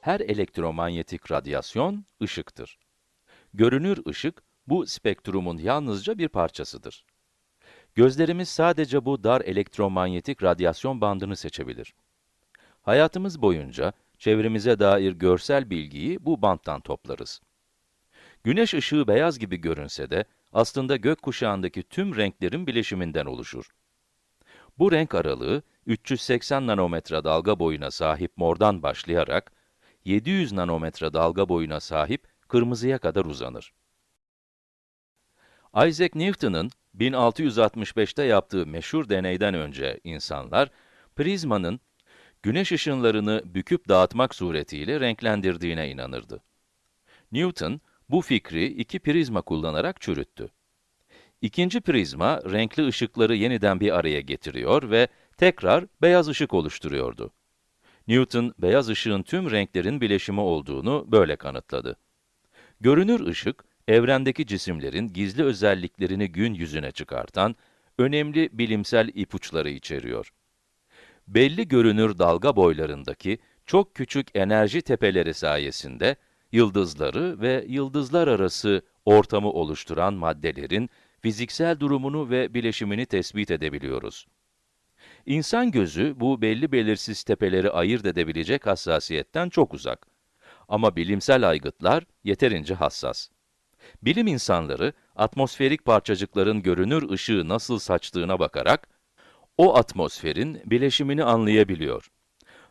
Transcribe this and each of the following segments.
Her elektromanyetik radyasyon ışıktır. Görünür ışık, bu spektrumun yalnızca bir parçasıdır. Gözlerimiz sadece bu dar elektromanyetik radyasyon bandını seçebilir. Hayatımız boyunca çevremize dair görsel bilgiyi bu banttan toplarız. Güneş ışığı beyaz gibi görünse de aslında gökkuşağındaki tüm renklerin bileşiminden oluşur. Bu renk aralığı 380 nanometre dalga boyuna sahip mordan başlayarak 700 nanometre dalga boyuna sahip kırmızıya kadar uzanır. Isaac Newton'ın 1665'te yaptığı meşhur deneyden önce insanlar, prizmanın güneş ışınlarını büküp dağıtmak suretiyle renklendirdiğine inanırdı. Newton, bu fikri iki prizma kullanarak çürüttü. İkinci prizma, renkli ışıkları yeniden bir araya getiriyor ve tekrar beyaz ışık oluşturuyordu. Newton, beyaz ışığın tüm renklerin bileşimi olduğunu böyle kanıtladı. Görünür ışık, evrendeki cisimlerin gizli özelliklerini gün yüzüne çıkartan, önemli bilimsel ipuçları içeriyor. Belli görünür dalga boylarındaki çok küçük enerji tepeleri sayesinde, yıldızları ve yıldızlar arası ortamı oluşturan maddelerin fiziksel durumunu ve bileşimini tespit edebiliyoruz. İnsan gözü bu belli belirsiz tepeleri ayırt edebilecek hassasiyetten çok uzak. Ama bilimsel aygıtlar yeterince hassas. Bilim insanları, atmosferik parçacıkların görünür ışığı nasıl saçtığına bakarak, o atmosferin bileşimini anlayabiliyor.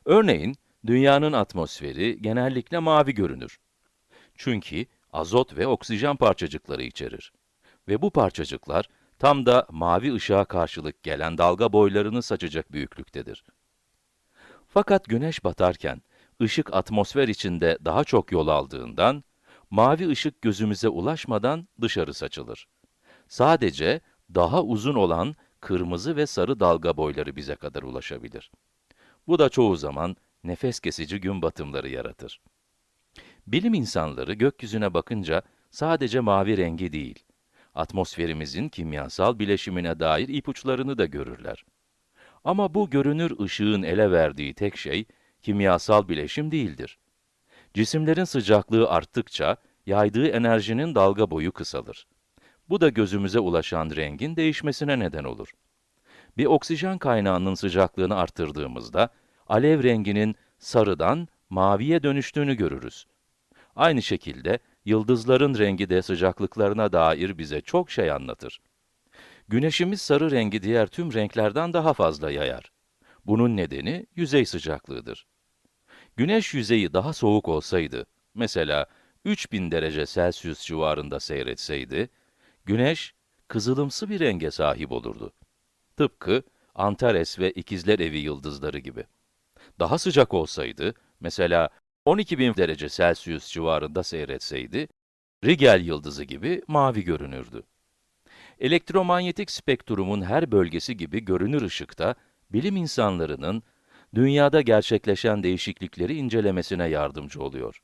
Örneğin, dünyanın atmosferi genellikle mavi görünür. Çünkü azot ve oksijen parçacıkları içerir. Ve bu parçacıklar, tam da mavi ışığa karşılık gelen dalga boylarını saçacak büyüklüktedir. Fakat güneş batarken, ışık atmosfer içinde daha çok yol aldığından, mavi ışık gözümüze ulaşmadan dışarı saçılır. Sadece daha uzun olan kırmızı ve sarı dalga boyları bize kadar ulaşabilir. Bu da çoğu zaman nefes kesici gün batımları yaratır. Bilim insanları gökyüzüne bakınca sadece mavi rengi değil, atmosferimizin kimyasal bileşimine dair ipuçlarını da görürler. Ama bu görünür ışığın ele verdiği tek şey, kimyasal bileşim değildir. Cisimlerin sıcaklığı arttıkça, yaydığı enerjinin dalga boyu kısalır. Bu da gözümüze ulaşan rengin değişmesine neden olur. Bir oksijen kaynağının sıcaklığını arttırdığımızda, alev renginin sarıdan maviye dönüştüğünü görürüz. Aynı şekilde, yıldızların rengi de sıcaklıklarına dair bize çok şey anlatır. Güneşimiz sarı rengi diğer tüm renklerden daha fazla yayar. Bunun nedeni yüzey sıcaklığıdır. Güneş yüzeyi daha soğuk olsaydı, mesela 3000 derece Celsius civarında seyretseydi, güneş kızılımsı bir renge sahip olurdu. Tıpkı Antares ve İkizler Evi yıldızları gibi. Daha sıcak olsaydı, mesela 12.000 derece Celsius civarında seyretseydi, Rigel yıldızı gibi mavi görünürdü. Elektromanyetik spektrumun her bölgesi gibi görünür ışıkta, bilim insanlarının dünyada gerçekleşen değişiklikleri incelemesine yardımcı oluyor.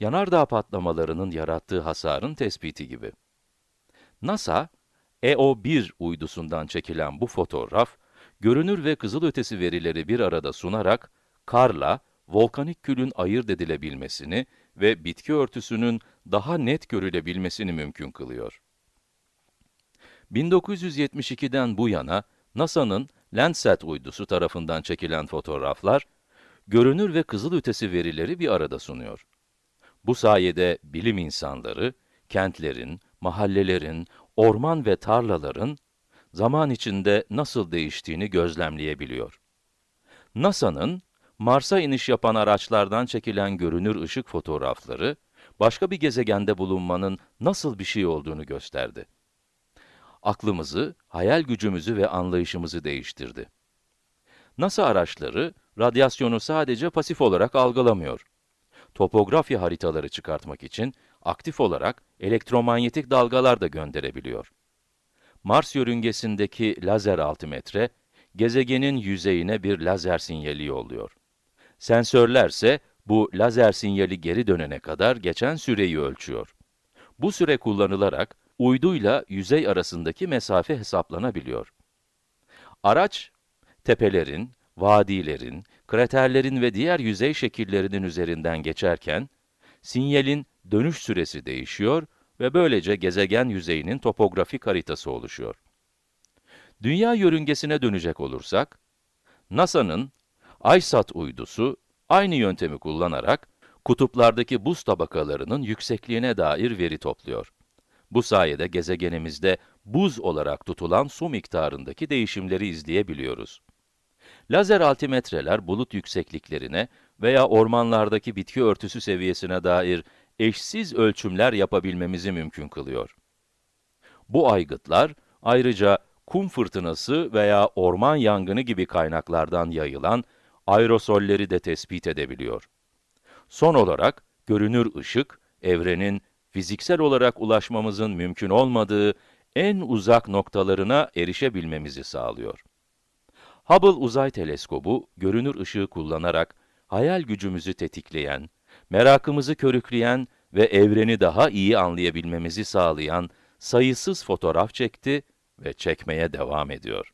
Yanardağ patlamalarının yarattığı hasarın tespiti gibi. NASA, EO1 uydusundan çekilen bu fotoğraf, görünür ve kızılötesi verileri bir arada sunarak, karla, volkanik külün ayırt edilebilmesini ve bitki örtüsünün daha net görülebilmesini mümkün kılıyor. 1972'den bu yana, NASA'nın Landsat uydusu tarafından çekilen fotoğraflar, görünür ve kızılötesi verileri bir arada sunuyor. Bu sayede bilim insanları, kentlerin, mahallelerin, orman ve tarlaların zaman içinde nasıl değiştiğini gözlemleyebiliyor. NASA'nın Mars'a iniş yapan araçlardan çekilen görünür ışık fotoğrafları, başka bir gezegende bulunmanın nasıl bir şey olduğunu gösterdi. Aklımızı, hayal gücümüzü ve anlayışımızı değiştirdi. NASA araçları, radyasyonu sadece pasif olarak algılamıyor. Topografya haritaları çıkartmak için aktif olarak elektromanyetik dalgalar da gönderebiliyor. Mars yörüngesindeki lazer altimetre, gezegenin yüzeyine bir lazer sinyali yolluyor. Sensörlerse bu lazer sinyali geri dönene kadar geçen süreyi ölçüyor. Bu süre kullanılarak uyduyla yüzey arasındaki mesafe hesaplanabiliyor. Araç, tepelerin, vadilerin, kraterlerin ve diğer yüzey şekillerinin üzerinden geçerken, sinyalin dönüş süresi değişiyor ve böylece gezegen yüzeyinin topografik haritası oluşuyor. Dünya yörüngesine dönecek olursak, NASA'nın ISAT uydusu aynı yöntemi kullanarak kutuplardaki buz tabakalarının yüksekliğine dair veri topluyor. Bu sayede gezegenimizde buz olarak tutulan su miktarındaki değişimleri izleyebiliyoruz. Lazer altimetreler bulut yüksekliklerine veya ormanlardaki bitki örtüsü seviyesine dair eşsiz ölçümler yapabilmemizi mümkün kılıyor. Bu aygıtlar ayrıca kum fırtınası veya orman yangını gibi kaynaklardan yayılan aerosolleri de tespit edebiliyor. Son olarak, görünür ışık, evrenin fiziksel olarak ulaşmamızın mümkün olmadığı en uzak noktalarına erişebilmemizi sağlıyor. Hubble Uzay Teleskobu, görünür ışığı kullanarak hayal gücümüzü tetikleyen, merakımızı körükleyen ve evreni daha iyi anlayabilmemizi sağlayan sayısız fotoğraf çekti ve çekmeye devam ediyor.